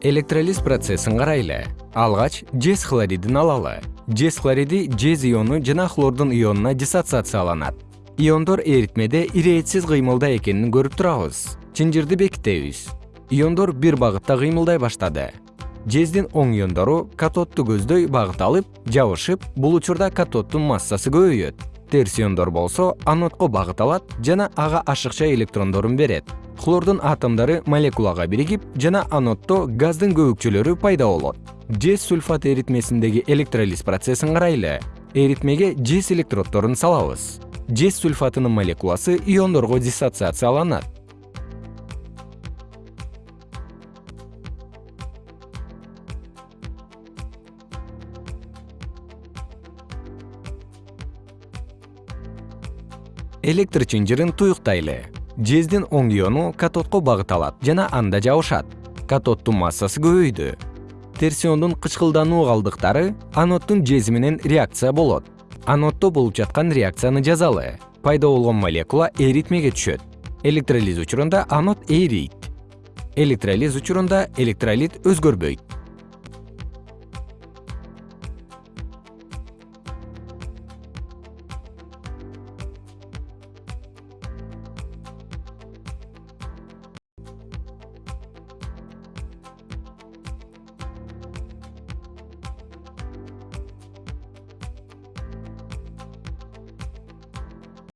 электролиз процессин карайлы. Алгач жез хлоридин алалы. Жез хлориди жез иону жана хлордун ионуна диссоциацияланат. Иондор эритмеде ирээтсиз кыймылда экенин көрүп турабыз. Чынжырды бекитебиз. Иондор бир багытта кыймылдай баштады. Жездин оң иондору катодду көздөй багыт алып жабышып бул учурда катоддун массасы көбөйөт. Терс иондор болсо анодго багыт алат жана ага ашыкча электрондорун берет хлордун атомдору молекулага биригип жана аноддо газдын көбүкчөлөрү пайда болот. Жез сульфат эритмесиндеги электролиз процессин карайлы. Эритмеге жез электроддорун салабыз. Жез сульфатынын молекуласы иондорго диссоциацияланат. Электр чынжырын туюктайлы жездин оң иону катодко багыт алат жана анда жабышат. Катоддун массасы көбөйдү. Терс иондун кычкылдануу калдыктары аноддун жези менен реакция болот. Аноддо болуп жаткан реакцияны жазалы. Пайда болгон молекула эритмеге түшөт. Электролиз учурунда анод эрийт электролиз учурунда электролит өзгөрбөйт